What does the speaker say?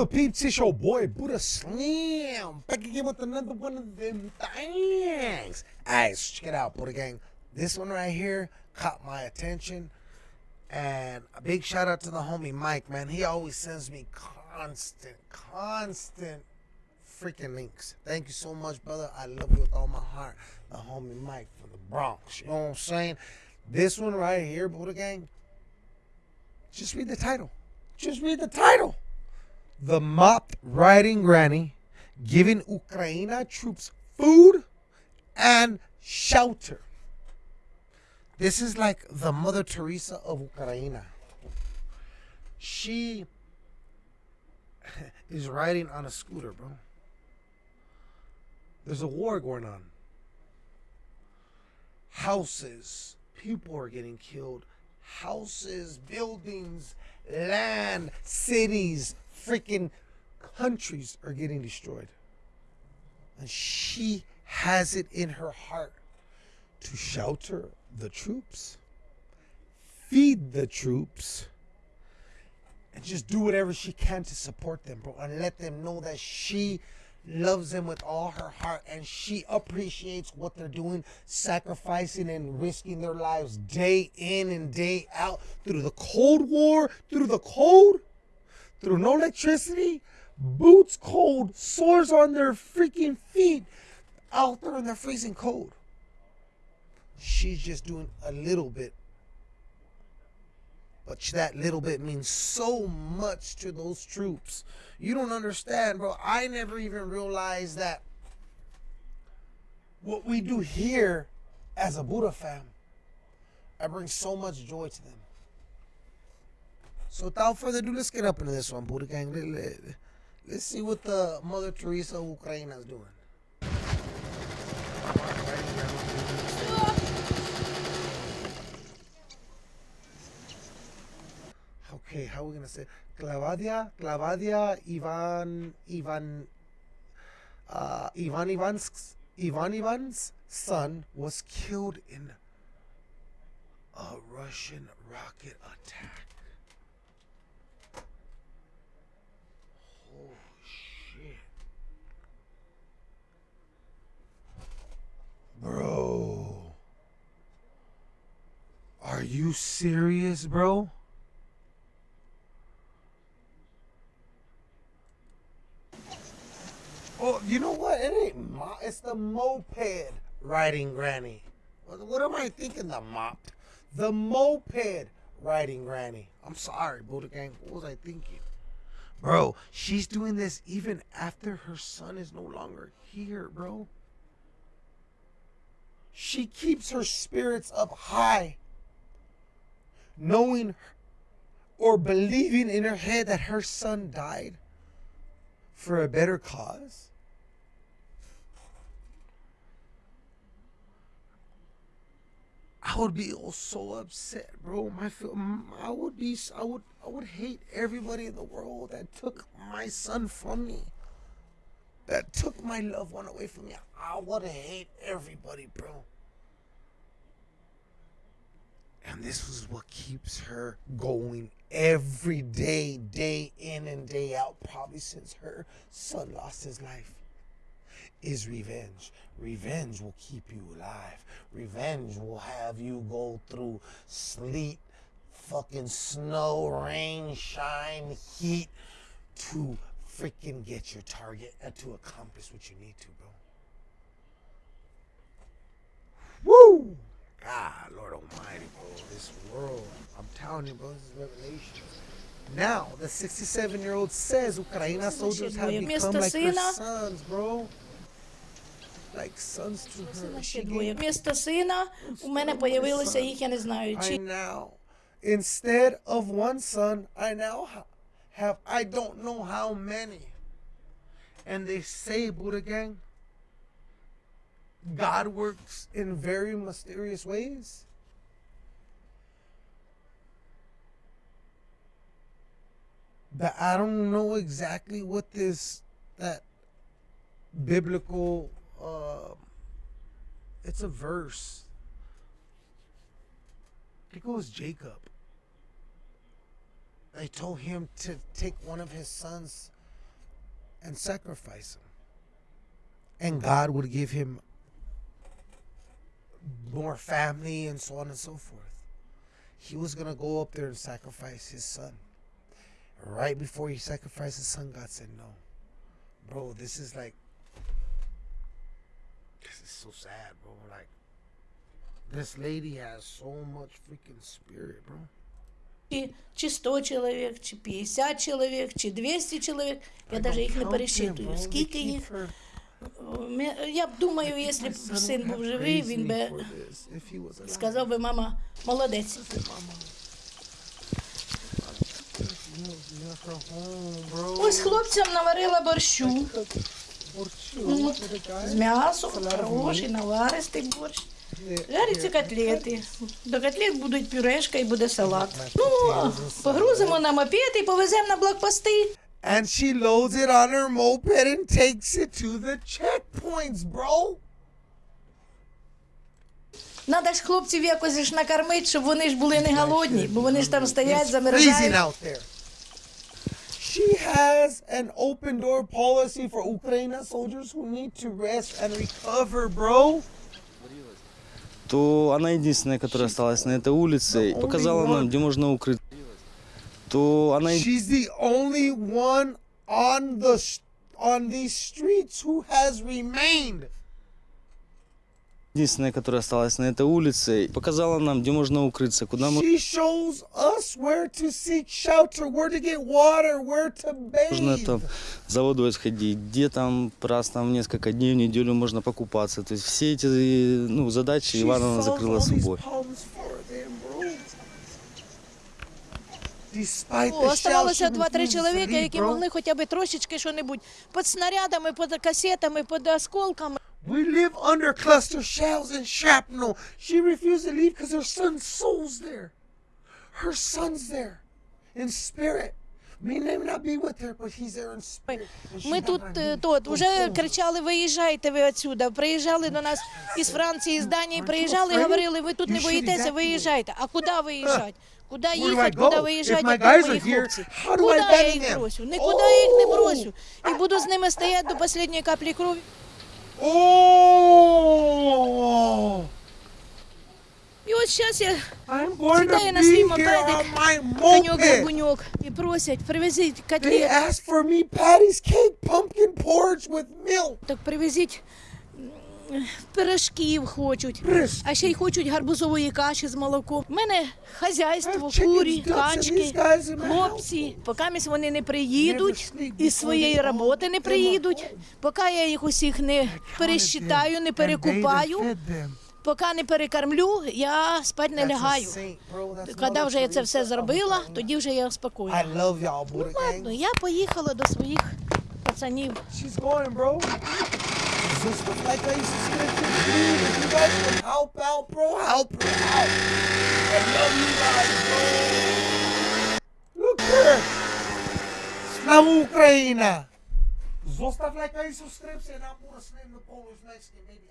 good, peeps? It's your boy Buddha Slam back again with another one of them things. Alright, so check it out, Buddha Gang. This one right here caught my attention, and a big shout out to the homie Mike, man. He always sends me constant, constant freaking links. Thank you so much, brother. I love you with all my heart. The homie Mike from the Bronx. You know what I'm saying? This one right here, Buddha Gang. Just read the title. Just read the title. The mopped riding granny giving Ukraine troops food and shelter. This is like the Mother Teresa of Ukraine. She is riding on a scooter, bro. There's a war going on. Houses, people are getting killed. Houses, buildings, land, cities, freaking countries are getting destroyed. And she has it in her heart to shelter the troops, feed the troops, and just do whatever she can to support them, bro, and let them know that she loves them with all her heart and she appreciates what they're doing, sacrificing and risking their lives day in and day out through the Cold War, through the cold, through no electricity, boots cold, sores on their freaking feet, out there in the freezing cold. She's just doing a little bit. But that little bit means so much to those troops. You don't understand, bro. I never even realized that what we do here as a Buddha fam, I bring so much joy to them. So without further ado, let's get up into this one, Buddha Gang. Let, let's see what the Mother Teresa of Ukraine is doing. Okay, how are we gonna say Clavadia? Clavadia Ivan Ivan uh, Ivan Ivan's Ivan Ivan's son was killed in a Russian rocket attack. Shit. Bro. Are you serious, bro? Oh, you know what? It ain't mo- It's the moped riding granny. What, what am I thinking? The mop, the moped riding granny. I'm sorry, Buddha Gang. What was I thinking? Bro, she's doing this even after her son is no longer here, bro. She keeps her spirits up high, knowing or believing in her head that her son died for a better cause. I would be so upset, bro. My I would be, I would, I would hate everybody in the world that took my son from me, that took my loved one away from me. I would hate everybody, bro. And this is what keeps her going every day, day in and day out, probably since her son lost his life is revenge. Revenge will keep you alive. Revenge will have you go through sleet, fucking snow, rain, shine, heat to freaking get your target and to accomplish what you need to, bro. Woo! God, Lord Almighty, bro. This world, I'm telling you, bro, this is revelation. Now, the 67 year old says Ukraine soldiers have become like her sons, bro. Like sons to her. Ще двоє. Вмісто сина у мене появилося їх, я не знаю, I чи now, instead of one son, I now ha- have, I don't know how many. And they say, Buddha Gang, God works in very mysterious ways. That I don't know exactly what this, that biblical, uh, it's a verse. It was Jacob. They told him to take one of his sons and sacrifice him. And God would give him more family and so on and so forth. He was going to go up there and sacrifice his son. Right before he sacrificed his son, God said, No. Bro, this is like, it's so sad, bro. Like, this lady has so much freaking spirit, bro. Чи, 100 чоловік, чи 50 чоловік, чи 200 чоловік. Я навіть їх не пересчитую. Скільки їх? Я б думаю, якщо б син був живий, він би сказав би, мама, молодець. Ось хлопцям наварила борщу. Ну, з м'ясом, хороший, наваристий борщ. Жаряться котлети. До котлет будуть пюрешка і буде салат. Ну, погрузимо на мопед і повеземо на блокпости. And she loads it on her moped and takes it to the checkpoints, bro. Надо ж хлопців якось ж накормити, щоб вони ж були не голодні, бо вони ж там стоять, It's freezing замерзають. out there. She has an open door policy for Ukraine soldiers who need to rest and recover, bro. то она единственная, которая осталась на этой улице, и only показала one. нам, где можно укрыть. То она е- She's the only one on the sh- on these streets who has remained. единственная, которая осталась на этой улице, и показала нам, где можно укрыться, куда She shows us where to seek shelter, where to get water, where to можно bathe. там за водой сходить, где там раз там несколько дней в неделю можно покупаться. То есть все эти ну, задачи She Ивановна solves закрыла all these собой. problems for them, bro. Despite О, the оставалося shell, she два-три refuses to чоловіка, leave, які bro. могли хоча б трошечки що-небудь під снарядами, під касетами, під осколками. We live under cluster shells and shrapnel. She refused to leave because her son's soul's there. Her son's there in spirit. May name not be with her, but he's there in spirit. And she Ми тут е, тот home. кричали: виїжджайте ви отсюда. Приїжджали до нас із Франції, з Данії, приїжджали, говорили, ви тут не боїтеся, виїжджайте. А куди виїжджати? Куди їхати, куди виїжджати, як мої хлопці? Куди я їх бросю? Нікуди я їх не Oh! бросю. І буду з ними стояти до останньої каплі крові. Oh! І от зараз я I'm going Сідаю to на свій be here мопедик, on my коньок moped. гуньок і просять, привезіть They котлет. asked for me Patty's cake, pumpkin porridge with milk. Так привезіть м, пирожків хочуть. А ще й хочуть гарбузової каші з молоком. У мене хазяйство, курі, качки, хлопці. Поки вони не приїдуть із своєї роботи не приїдуть, поки я їх усіх не пересчитаю, не перекупаю, поки не перекормлю, я спать не лягаю. Коли вже я це все зробила, тоді вже я love y'all, Ладно, я поїхала до своїх пацанів. videos and like that. Subscribe to you guys can help out, bro, help her out. I love you guys, bro. Look here. Slavu Ukraina. Zostav like I subscribe, and I'm more slim the Polish Mexican, maybe